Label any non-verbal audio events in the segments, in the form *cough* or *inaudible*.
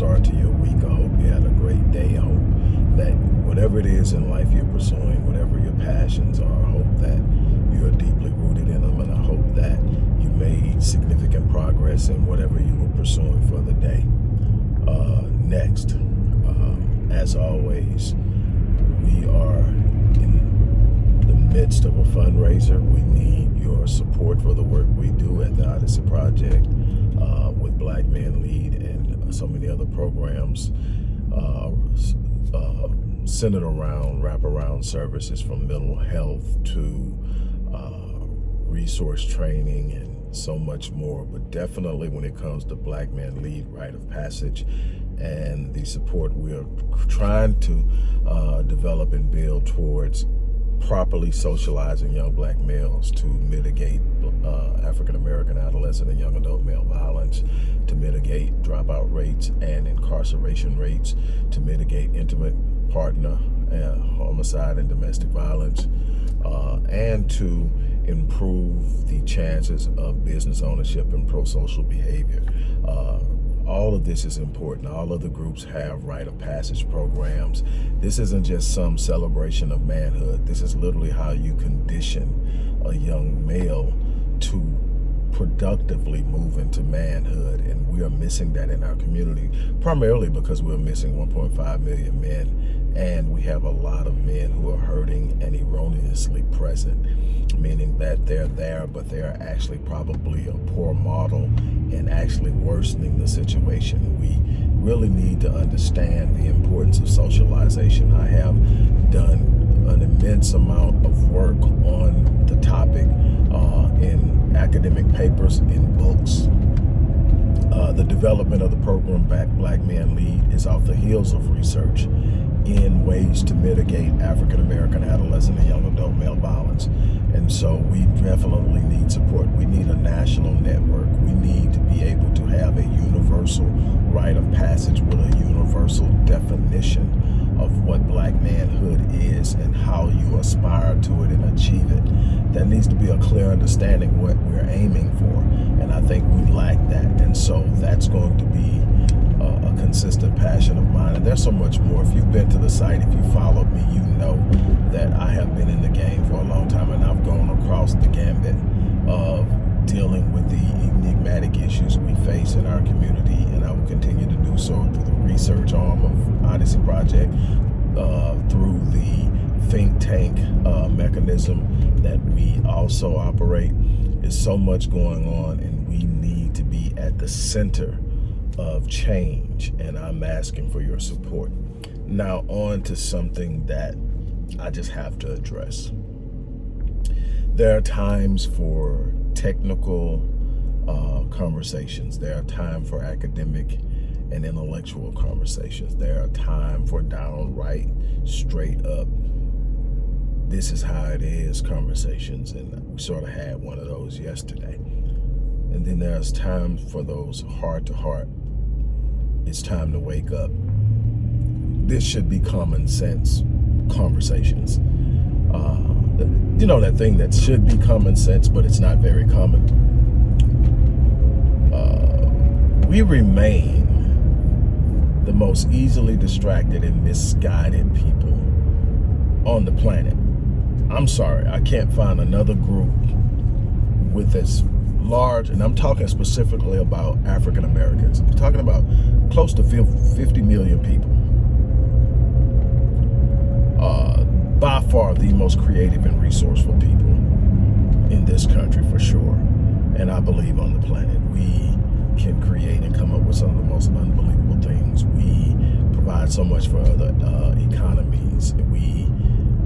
start to your week. I hope you had a great day. I hope that whatever it is in life you're pursuing, whatever your passions are, I hope that you're deeply rooted in them. And I hope that you made significant progress in whatever you were pursuing for the day. Uh, next, um, as always, we are in the midst of a fundraiser. We need your support for the work we do at the Odyssey Project uh, with Black Men Lead so many other programs uh, uh, centered around wraparound services from mental health to uh, resource training and so much more. But definitely when it comes to Black Men Lead Rite of Passage and the support we're trying to uh, develop and build towards properly socializing young black males to mitigate uh, African-American adolescent and young adult male violence, to mitigate dropout rates and incarceration rates, to mitigate intimate partner uh, homicide and domestic violence, uh, and to improve the chances of business ownership and pro-social behavior. All of this is important. All of the groups have rite of passage programs. This isn't just some celebration of manhood. This is literally how you condition a young male to productively move into manhood and we are missing that in our community primarily because we're missing 1.5 million men and we have a lot of men who are hurting and erroneously present meaning that they're there but they're actually probably a poor model and actually worsening the situation. We really need to understand the importance of socialization. I have done an immense amount of work on the topic uh, in academic papers, in books. Uh, the development of the program Back Black Men Lead is off the heels of research in ways to mitigate African-American adolescent and young adult male violence. And so we definitely need support. We need a national network. We need to be able to have a universal rite of passage with a universal definition of what black manhood is and how you aspire to it and achieve it. There needs to be a clear understanding what we're aiming for. And I think we lack that. And so that's going to be a, a consistent passion of mine. And there's so much more. If you've been to the site, if you followed me, you know that I have been in the game for a long time and I've gone across the gambit of dealing with the enigmatic issues we face in our community and I will continue to do so through the research arm of Odyssey Project, uh, through the think tank uh, mechanism that we also operate. There's so much going on and we need to be at the center of change and I'm asking for your support. Now on to something that I just have to address. There are times for technical uh, conversations. There are time for academic and intellectual conversations. There are time for downright, straight up, this is how it is conversations. And we sort of had one of those yesterday. And then there's time for those heart to heart. It's time to wake up. This should be common sense conversations. Uh, you know, that thing that should be common sense, but it's not very common. Uh, we remain the most easily distracted and misguided people on the planet. I'm sorry, I can't find another group with as large, and I'm talking specifically about African Americans. I'm talking about close to 50 million people. Uh, by far the most creative and resourceful people in this country for sure. And I believe on the planet. We can create and come up with some of the most unbelievable things. We provide so much for other uh, economies. We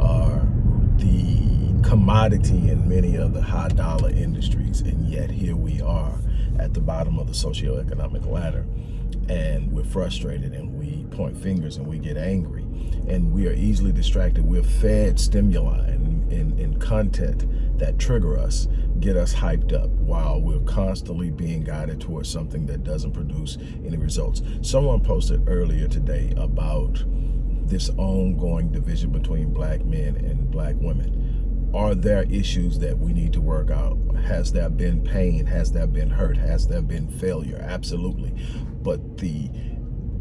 are the commodity in many of the high dollar industries. And yet here we are at the bottom of the socioeconomic ladder and we're frustrated and we point fingers and we get angry and we are easily distracted. We're fed stimuli and, and, and content that trigger us, get us hyped up while we're constantly being guided towards something that doesn't produce any results. Someone posted earlier today about this ongoing division between black men and black women. Are there issues that we need to work out? Has there been pain? Has there been hurt? Has there been failure? Absolutely. But the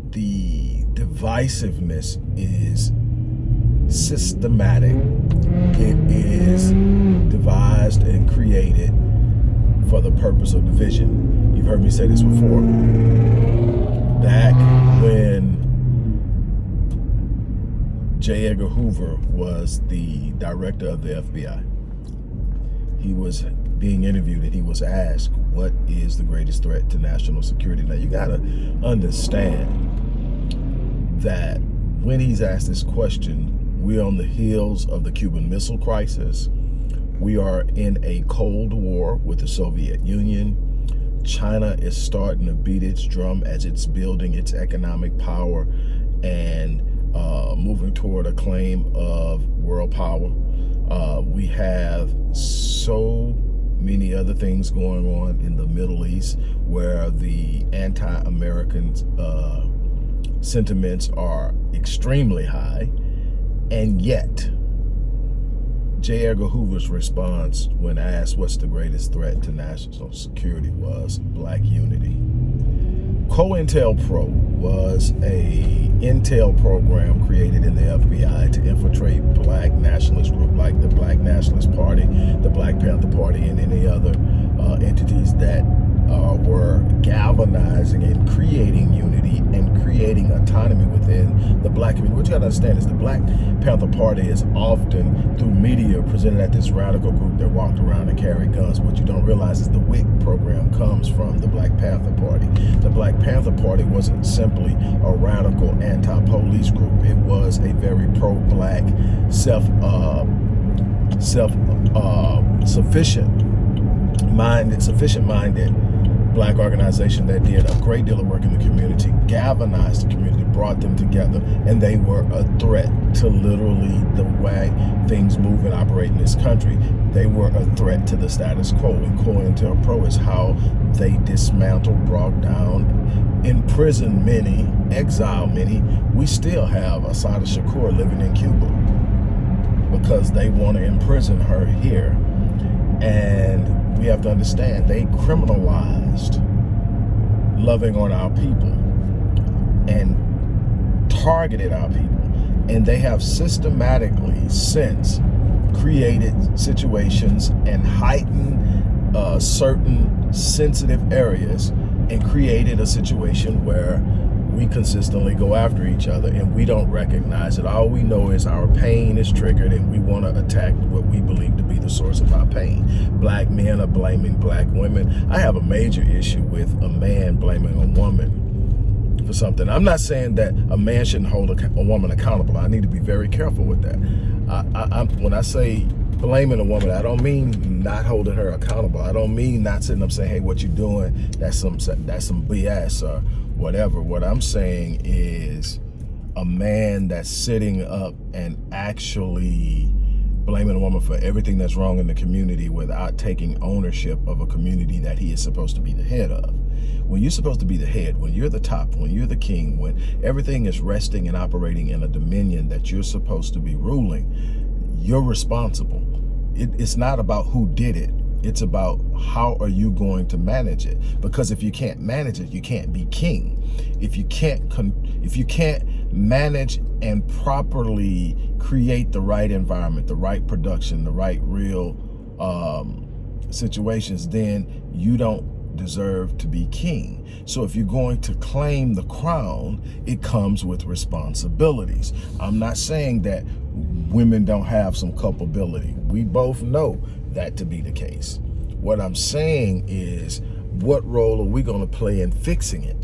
the divisiveness is systematic. It is devised and created for the purpose of division. You've heard me say this before. Back when J. Edgar Hoover was the director of the FBI, he was being interviewed and he was asked, what is the greatest threat to national security? Now you gotta understand that when he's asked this question, we're on the heels of the Cuban Missile Crisis. We are in a Cold War with the Soviet Union. China is starting to beat its drum as it's building its economic power and uh, moving toward a claim of world power. Uh, we have so many other things going on in the Middle East where the anti-American uh, sentiments are extremely high, and yet J. Edgar Hoover's response when asked what's the greatest threat to national security was black unity. COINTELPRO was a intel program created in the FBI to infiltrate black nationalist group like the Black Nationalist Party, the Black Panther Party, and any other uh, entities that uh, were galvanizing and creating unity and creating autonomy within the black community. What you gotta understand is the Black Panther Party is often, through media, presented as this radical group that walked around and carried guns. What you don't realize is the WIC program comes from the Black Panther Party. The Black Panther Party wasn't simply a radical anti-police group. It was a very pro-black, self, uh, self, uh, sufficient minded, sufficient minded black organization that did a great deal of work in the community, galvanized the community, brought them together, and they were a threat to literally the way things move and operate in this country. They were a threat to the status quo, and COINTELPRO is how they dismantled, brought down, imprisoned many, exiled many. We still have Assata Shakur living in Cuba because they want to imprison her here. And we have to understand they criminalized loving on our people and targeted our people. And they have systematically since created situations and heightened uh, certain sensitive areas and created a situation where we consistently go after each other and we don't recognize it. All we know is our pain is triggered and we want to attack what we believe the source of our pain. Black men are blaming black women. I have a major issue with a man blaming a woman for something. I'm not saying that a man shouldn't hold a, a woman accountable. I need to be very careful with that. I, I, when I say blaming a woman, I don't mean not holding her accountable. I don't mean not sitting up saying, hey, what you doing, that's some, that's some BS or whatever. What I'm saying is a man that's sitting up and actually blaming a woman for everything that's wrong in the community without taking ownership of a community that he is supposed to be the head of. When you're supposed to be the head, when you're the top, when you're the king, when everything is resting and operating in a dominion that you're supposed to be ruling, you're responsible. It, it's not about who did it. It's about how are you going to manage it? Because if you can't manage it, you can't be king. If you can't if you can't manage and properly create the right environment, the right production, the right real um, situations, then you don't deserve to be king. So if you're going to claim the crown, it comes with responsibilities. I'm not saying that women don't have some culpability. We both know that to be the case. What I'm saying is, what role are we going to play in fixing it?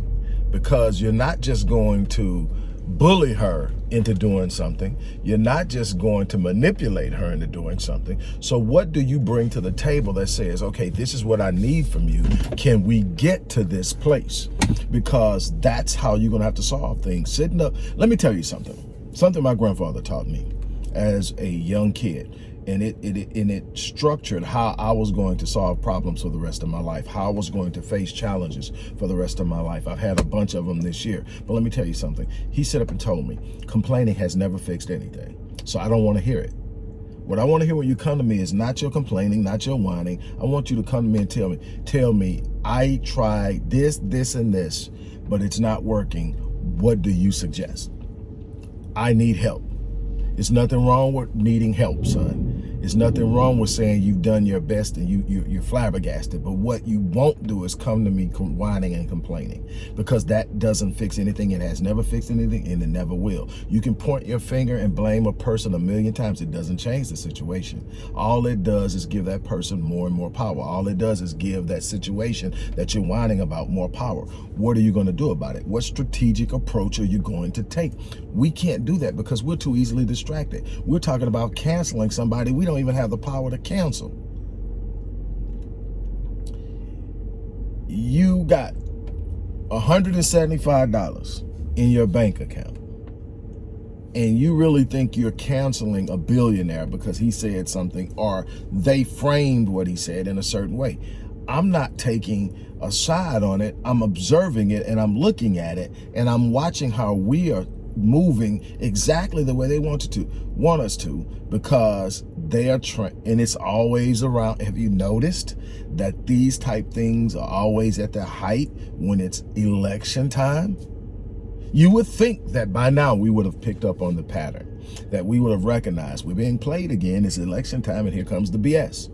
Because you're not just going to bully her into doing something. You're not just going to manipulate her into doing something. So what do you bring to the table that says, okay, this is what I need from you. Can we get to this place? Because that's how you're going to have to solve things. Sitting up, let me tell you something. Something my grandfather taught me as a young kid and it, it, and it structured how I was going to solve problems for the rest of my life, how I was going to face challenges for the rest of my life. I've had a bunch of them this year, but let me tell you something. He set up and told me, complaining has never fixed anything. So I don't want to hear it. What I want to hear when you come to me is not your complaining, not your whining. I want you to come to me and tell me, tell me, I tried this, this, and this, but it's not working what do you suggest? I need help. It's nothing wrong with needing help, son. There's nothing wrong with saying you've done your best and you, you, you're flabbergasted. But what you won't do is come to me whining and complaining because that doesn't fix anything. It has never fixed anything and it never will. You can point your finger and blame a person a million times. It doesn't change the situation. All it does is give that person more and more power. All it does is give that situation that you're whining about more power. What are you going to do about it? What strategic approach are you going to take? We can't do that because we're too easily distracted. We're talking about canceling somebody we don't even have the power to cancel. You got $175 in your bank account and you really think you're canceling a billionaire because he said something or they framed what he said in a certain way. I'm not taking a side on it. I'm observing it and I'm looking at it and I'm watching how we are moving exactly the way they want to want us to because they are trying and it's always around have you noticed that these type things are always at their height when it's election time? You would think that by now we would have picked up on the pattern that we would have recognized we're being played again it's election time and here comes the bs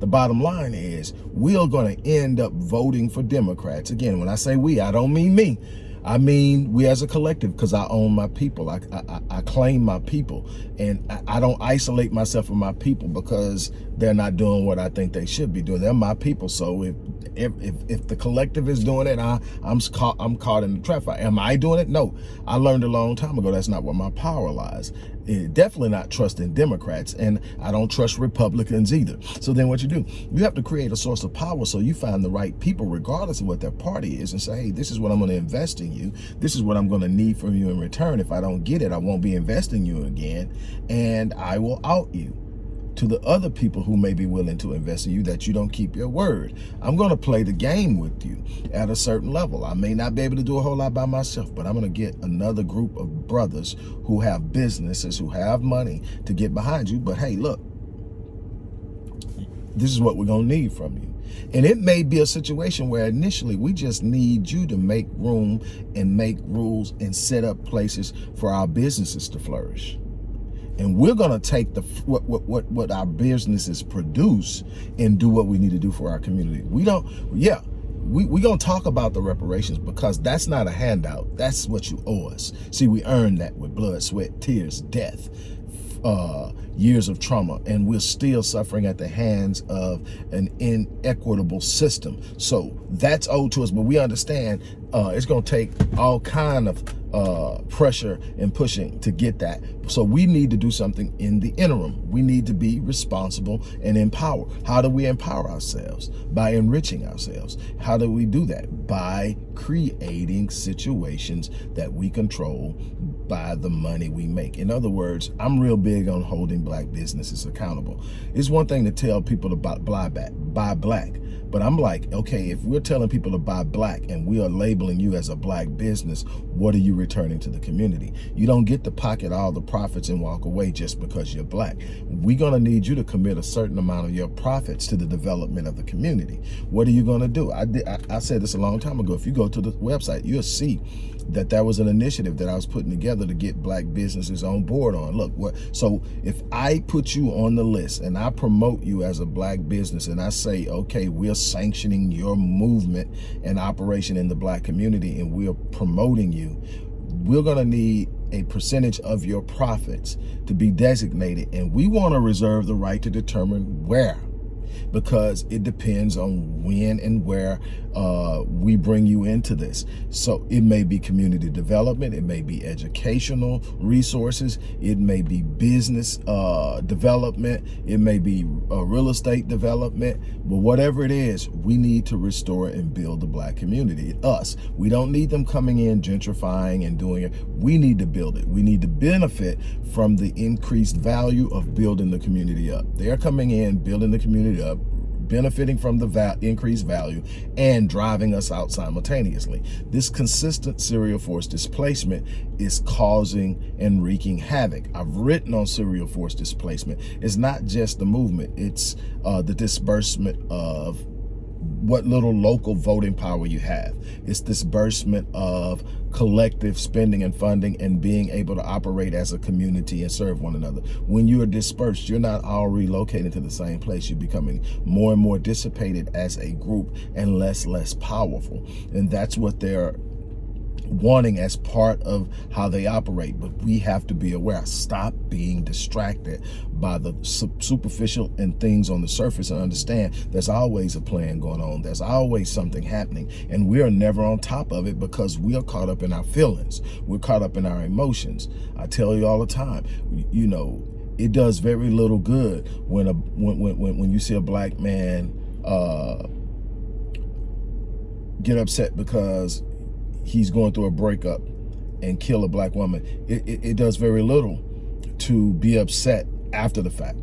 the bottom line is we're going to end up voting for democrats again. When i say we i don't mean me I mean, we as a collective, because I own my people. I, I, I claim my people. And I, don't isolate myself from my people because they're not doing what I think they should be doing. They're my people. So if if, if, if the collective is doing it, I, I'm, caught, I'm caught in the trap. Am I doing it? No. I learned a long time ago that's not where my power lies. It, definitely not trusting Democrats, and I don't trust Republicans either. So then what you do, you have to create a source of power so you find the right people, regardless of what their party is, and say, hey, this is what I'm going to invest in you. This is what I'm going to need from you in return. If I don't get it, I won't be investing you again, and I will out you to the other people who may be willing to invest in you that you don't keep your word. I'm going to play the game with you at a certain level. I may not be able to do a whole lot by myself, but I'm going to get another group of brothers who have businesses, who have money to get behind you. But hey, look, this is what we're going to need from you. And it may be a situation where initially we just need you to make room and make rules and set up places for our businesses to flourish and we're going to take the what, what what what our businesses produce and do what we need to do for our community. We don't yeah we we gonna talk about the reparations because that's not a handout. That's what you owe us. See we earned that with blood sweat tears death uh, years of trauma and we're still suffering at the hands of an inequitable system. So that's owed to us but we understand uh, it's going to take all kind of uh, pressure and pushing to get that. So we need to do something in the interim. We need to be responsible and empower. How do we empower ourselves? By enriching ourselves. How do we do that? By creating situations that we control by the money we make. In other words, I'm real big on holding black businesses accountable. It's one thing to tell people to buy, buy, buy black, but I'm like, okay, if we're telling people to buy black and we are labeling you as a black business, what are you returning to the community? You don't get to pocket all the profits and walk away just because you're black. We're going to need you to commit a certain amount of your profits to the development of the community. What are you going to do? I, did, I, I said this a long time ago. If you go to the website, you'll see that that was an initiative that I was putting together to get black businesses on board on. Look, what so if I put you on the list and I promote you as a black business and I say, okay, we're sanctioning your movement and operation in the black community and we're promoting you, we're going to need a percentage of your profits to be designated and we want to reserve the right to determine where because it depends on when and where uh, we bring you into this. So it may be community development, it may be educational resources, it may be business uh, development, it may be uh, real estate development, but whatever it is, we need to restore and build the black community, us. We don't need them coming in gentrifying and doing it. We need to build it. We need to benefit from the increased value of building the community up. They're coming in, building the community up, benefiting from the val increased value and driving us out simultaneously. This consistent serial force displacement is causing and wreaking havoc. I've written on serial force displacement. It's not just the movement, it's uh, the disbursement of what little local voting power you have. It's disbursement of collective spending and funding and being able to operate as a community and serve one another. When you are dispersed, you're not all relocating to the same place. You're becoming more and more dissipated as a group and less, less powerful. And that's what they're wanting as part of how they operate. But we have to be aware. Stop being distracted by the superficial and things on the surface and understand there's always a plan going on. There's always something happening. And we are never on top of it because we are caught up in our feelings. We're caught up in our emotions. I tell you all the time, you know, it does very little good when a when when when you see a black man uh, get upset because he's going through a breakup and kill a black woman. It, it, it does very little to be upset after the fact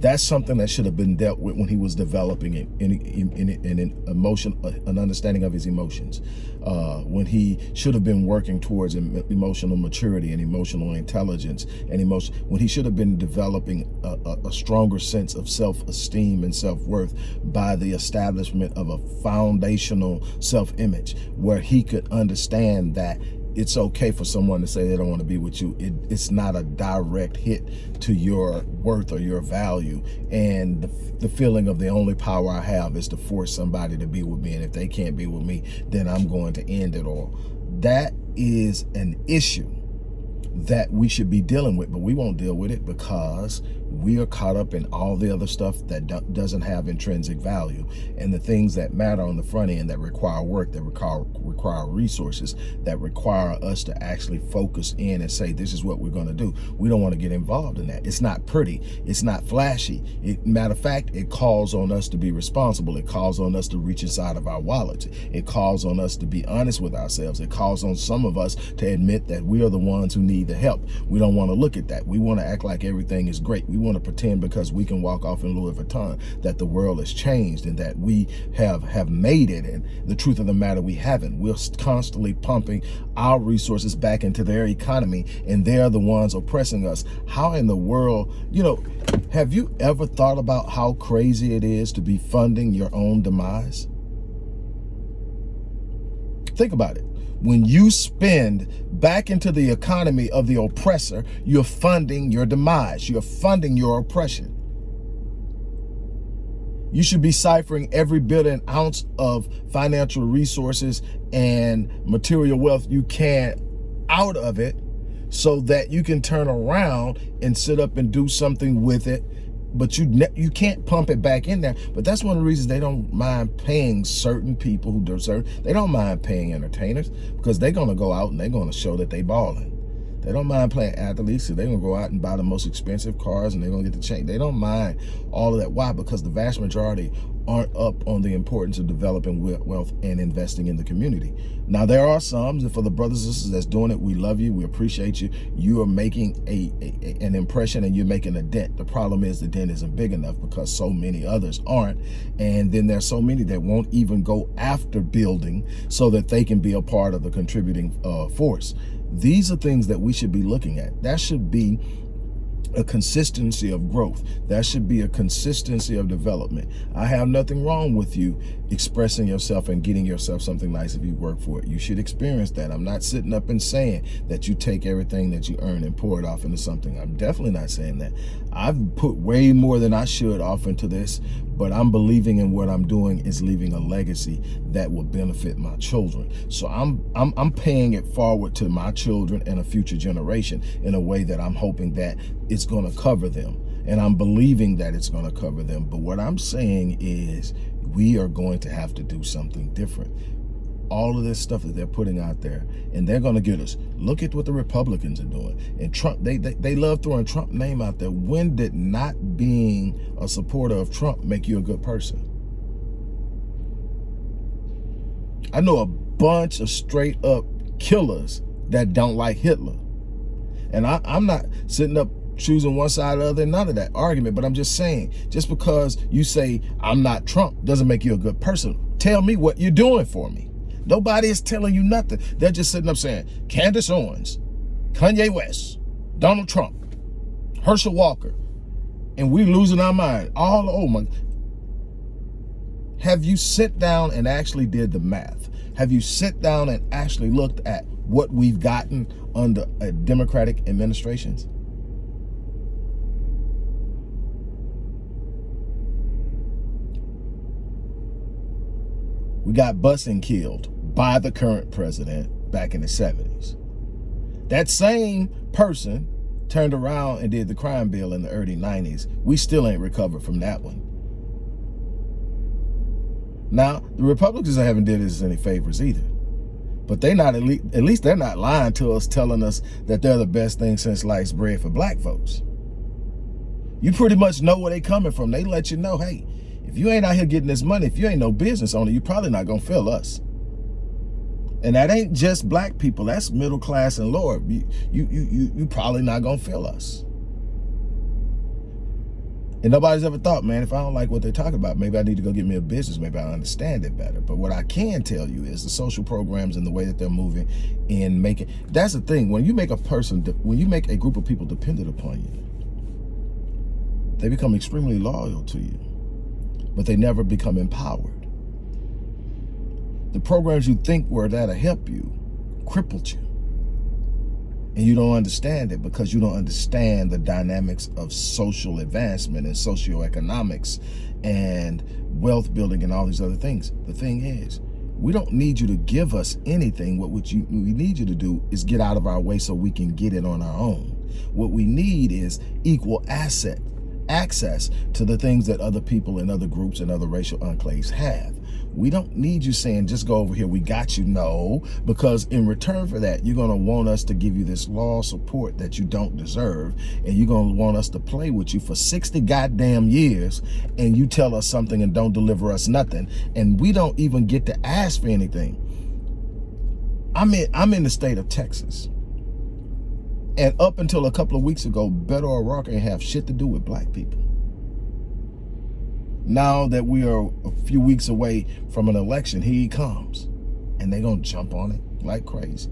that's something that should have been dealt with when he was developing in, in, in, in an emotion, uh, an understanding of his emotions, uh, when he should have been working towards emotional maturity and emotional intelligence and emotion, when he should have been developing a, a, a stronger sense of self-esteem and self-worth by the establishment of a foundational self-image where he could understand that it's okay for someone to say they don't want to be with you. It, it's not a direct hit to your worth or your value. And the, the feeling of the only power I have is to force somebody to be with me. And if they can't be with me, then I'm going to end it all. That is an issue that we should be dealing with, but we won't deal with it because we are caught up in all the other stuff that do doesn't have intrinsic value and the things that matter on the front end that require work, that require, require resources, that require us to actually focus in and say, this is what we're going to do. We don't want to get involved in that. It's not pretty. It's not flashy. It, matter of fact, it calls on us to be responsible. It calls on us to reach inside of our wallets. It calls on us to be honest with ourselves. It calls on some of us to admit that we are the ones who need the help. We don't want to look at that. We want to act like everything is great. We want to pretend because we can walk off in Louis Vuitton that the world has changed and that we have have made it. And the truth of the matter, we haven't. We're constantly pumping our resources back into their economy and they're the ones oppressing us. How in the world, you know, have you ever thought about how crazy it is to be funding your own demise? Think about it when you spend back into the economy of the oppressor, you're funding your demise. You're funding your oppression. You should be ciphering every bit and ounce of financial resources and material wealth you can out of it so that you can turn around and sit up and do something with it but you you can't pump it back in there. But that's one of the reasons they don't mind paying certain people who deserve. They don't mind paying entertainers because they're gonna go out and they're gonna show that they balling. They don't mind playing athletes. So they're to go out and buy the most expensive cars and they're to get the change. They don't mind all of that. Why? Because the vast majority aren't up on the importance of developing wealth and investing in the community. Now, there are some, and for the brothers and sisters that's doing it, we love you. We appreciate you. You are making a, a, an impression and you're making a dent. The problem is the dent isn't big enough because so many others aren't. And then there's so many that won't even go after building so that they can be a part of the contributing uh, force. These are things that we should be looking at. That should be a consistency of growth. That should be a consistency of development. I have nothing wrong with you expressing yourself and getting yourself something nice if you work for it. You should experience that. I'm not sitting up and saying that you take everything that you earn and pour it off into something. I'm definitely not saying that. I've put way more than I should off into this, but I'm believing in what I'm doing is leaving a legacy that will benefit my children. So I'm, I'm, I'm paying it forward to my children and a future generation in a way that I'm hoping that it's going to cover them. And I'm believing that it's going to cover them. But what I'm saying is we are going to have to do something different all of this stuff that they're putting out there and they're going to get us look at what the republicans are doing and trump they, they they love throwing trump name out there when did not being a supporter of trump make you a good person i know a bunch of straight up killers that don't like hitler and I, i'm not sitting up choosing one side or the other, none of that argument. But I'm just saying, just because you say I'm not Trump doesn't make you a good person. Tell me what you're doing for me. Nobody is telling you nothing. They're just sitting up saying, Candace Owens, Kanye West, Donald Trump, Herschel Walker, and we're losing our mind. All, oh my, Have you sit down and actually did the math? Have you sit down and actually looked at what we've gotten under Democratic administrations? We got busing killed by the current president back in the 70s. That same person turned around and did the crime bill in the early 90s. We still ain't recovered from that one. Now, the Republicans haven't did us any favors either. But they're not at least, at least they're not lying to us, telling us that they're the best thing since sliced bread for black folks. You pretty much know where they coming from. They let you know, hey, if you ain't out here getting this money, if you ain't no business owner, you probably not gonna feel us. And that ain't just black people. That's middle class and lower. You, you, you, you probably not gonna feel us. And nobody's ever thought, man, if I don't like what they're talking about, maybe I need to go get me a business. Maybe I understand it better. But what I can tell you is the social programs and the way that they're moving and making, that's the thing. When you make a person, when you make a group of people dependent upon you, they become extremely loyal to you, but they never become empowered. The programs you think were there to help you crippled you. And you don't understand it because you don't understand the dynamics of social advancement and socioeconomics and wealth building and all these other things. The thing is, we don't need you to give us anything. What, what, you, we need you to do is get out of our way so we can get it on our own. What we need is equal asset, access to the things that other people and other groups and other racial enclaves have. We don't need you saying, just go over here, we got you. No, because in return for that, you're going to want us to give you this law support that you don't deserve. And you're going to want us to play with you for 60 goddamn years. And you tell us something and don't deliver us nothing. And we don't even get to ask for anything. I'm in, I'm in the state of Texas. And up until a couple of weeks ago, Beto O'Rourke ain't have shit to do with black people now that we are a few weeks away from an election, here he comes. And they're going to jump on it like crazy.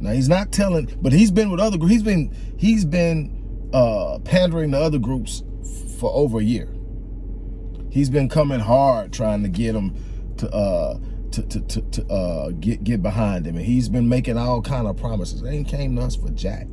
Now he's not telling, but he's been with other groups. He's been he's been uh, pandering to other groups for over a year. He's been coming hard trying to get them to uh, to to to, to uh, get get behind him, and he's been making all kind of promises. Ain't came to us for jack.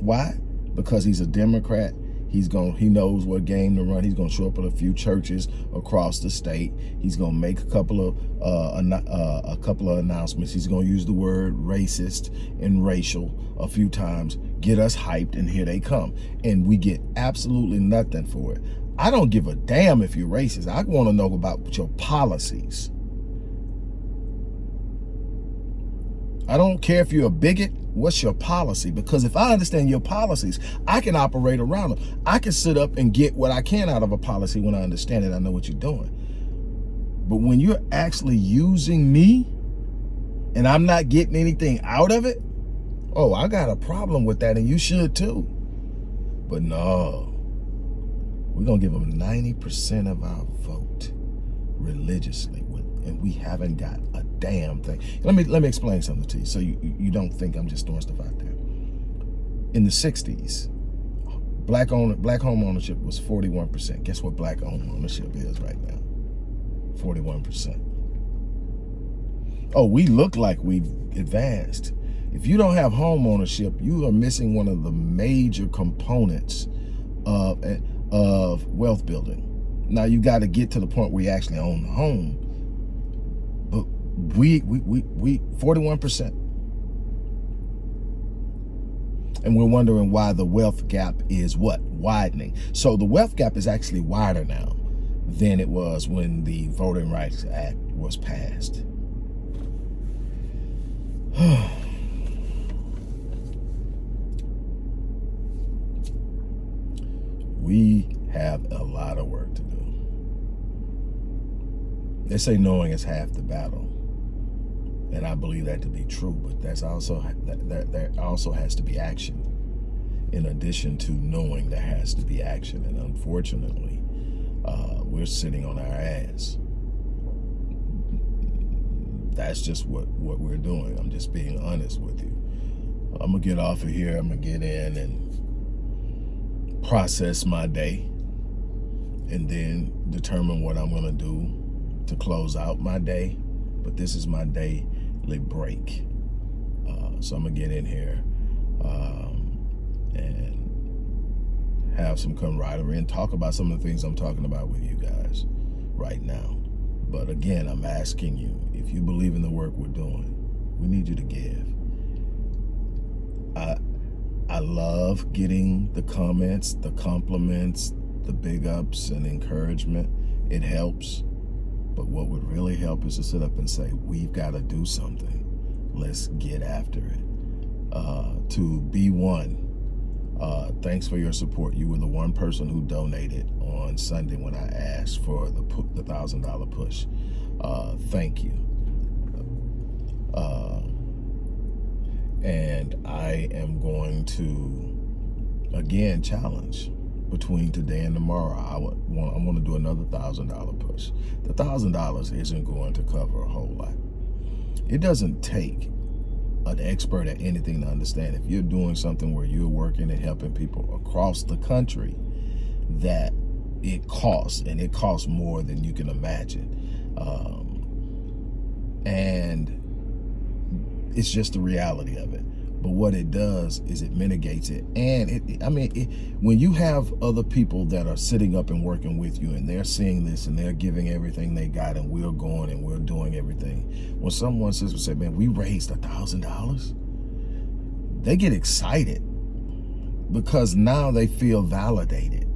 Why? Because he's a Democrat He's going he knows what game to run. He's going to show up at a few churches across the state. He's going to make a couple of uh, uh, a couple of announcements. He's going to use the word racist and racial a few times, get us hyped, and here they come. And we get absolutely nothing for it. I don't give a damn if you're racist. I want to know about your policies. I don't care if you're a bigot. What's your policy? Because if I understand your policies, I can operate around them. I can sit up and get what I can out of a policy when I understand it. I know what you're doing. But when you're actually using me and I'm not getting anything out of it, oh, I got a problem with that and you should too. But no, we're going to give them 90% of our vote religiously and we haven't got damn thing. Let me let me explain something to you so you, you don't think I'm just throwing stuff out there. In the 60s, black own black home ownership was 41%. Guess what black home ownership is right now? 41%. Oh, we look like we've advanced. If you don't have home ownership, you are missing one of the major components of, eh, of wealth building. Now you got to get to the point where you actually own the home we, we, we, we 41%. And we're wondering why the wealth gap is what? Widening. So the wealth gap is actually wider now than it was when the Voting Rights Act was passed. *sighs* we have a lot of work to do. They say knowing is half the battle. And I believe that to be true, but that's also that, that there also has to be action. In addition to knowing there has to be action. And unfortunately, uh, we're sitting on our ass. That's just what, what we're doing. I'm just being honest with you. I'm to get off of here. I'm to get in and process my day and then determine what I'm to do to close out my day. But this is my break. Uh, so I'm to get in here um, and have some camaraderie and talk about some of the things I'm talking about with you guys right now. But again, I'm asking you, if you believe in the work we're doing, we need you to give. I, I love getting the comments, the compliments, the big ups and encouragement. It helps. But what would really help is to sit up and say, we've got to do something. Let's get after it. Uh, to be one, uh, thanks for your support. You were the one person who donated on Sunday when I asked for the the thousand dollar push. Uh, thank you. Uh, and I am going to again challenge between today and tomorrow, I want, I want to do another thousand dollar push. The thousand dollars isn't going to cover a whole lot. It doesn't take an expert at anything to understand if you're doing something where you're working and helping people across the country that it costs and it costs more than you can imagine um, and it's just the reality of it but what it does is it mitigates it. And it, I mean, it, when you have other people that are sitting up and working with you and they're seeing this and they're giving everything they got and we're going and we're doing everything. When someone says, say, man, we raised a thousand dollars, they get excited because now they feel validated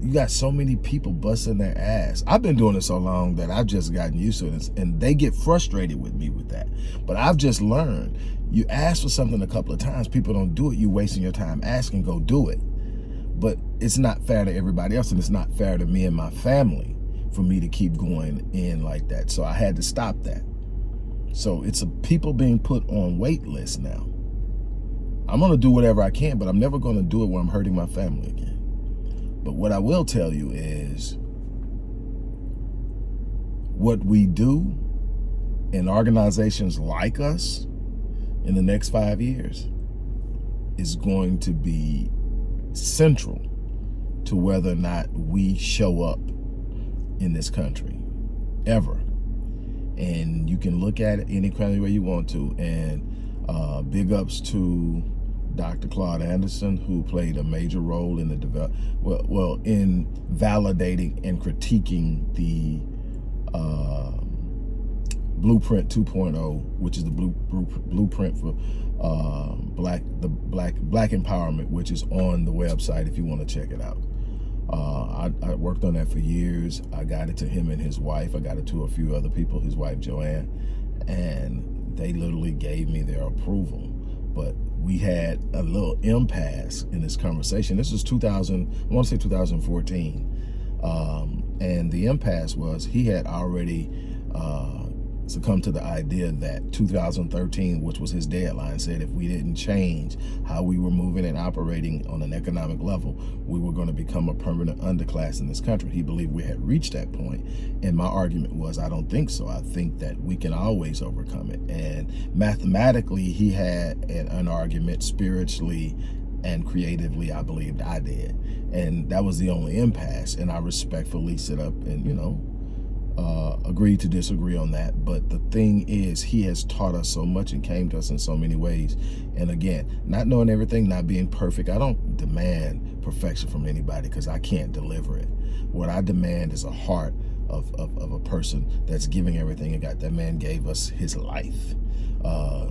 you got so many people busting their ass. I've been doing it so long that I've just gotten used to it, and they get frustrated with me with that. But I've just learned, you ask for something a couple of times, people don't do it, you wasting your time asking, go do it. But it's not fair to everybody else, and it's not fair to me and my family for me to keep going in like that. So I had to stop that. So it's a people being put on wait lists now. I'm to do whatever I can, but I'm never to do it where I'm hurting my family again. But what I will tell you is what we do in organizations like us in the next five years is going to be central to whether or not we show up in this country, ever. And you can look at it any kind of way you want to. And uh, big ups to Dr. Claud Anderson, who played a major role in the develop, well, well, in validating and critiquing the uh, Blueprint 2.0, which is the blue, blueprint for uh, black the black black empowerment, which is on the website if you want to check it out. Uh, I, I, worked on that for years. I got it to him and his wife. I got it to a few other people, his wife Joanne, and they literally gave me their approval. But we had a little impasse in this conversation. This is 2000, I want to say 2014. Um, and the impasse was he had already uh, succumbed to the idea that 2013, which was his deadline, said if we didn't change how we were moving and operating on an economic level, we were going to become a permanent underclass in this country. He believed we had reached that point. And my argument was, I don't think so. I think that we can always overcome it. And mathematically, he had an, an argument spiritually and creatively, I believed I did. And that was the only impasse. And I respectfully sit up and, you know, uh, agree to disagree on that. But the thing is, he has taught us so much and came to us in so many ways. And again, not knowing everything, not being perfect, I don't demand perfection from anybody because I can't deliver it. What I demand is a heart of, of, of, a person that's giving everything and got. That man gave us his life. Uh,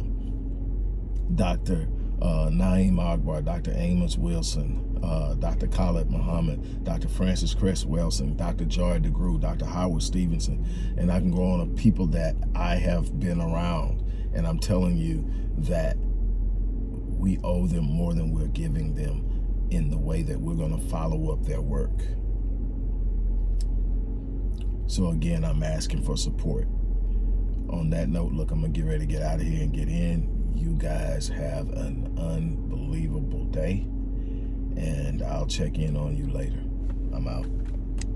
Dr uh, Na'im Akbar, Dr. Amos Wilson, uh, Dr. Khalid Muhammad, Dr. Frances Cress Welsing, Dr. Joy DeGruy, Dr. Howard Stevenson, and I can go on of people that I have been around. And I'm telling you that we owe them more than we're giving them in the way that we're going to follow up their work. So again, I'm asking for support. On that note, look, I'm going to get ready to get out of here and get in you guys have an unbelievable day and I'll check in on you later. I'm out.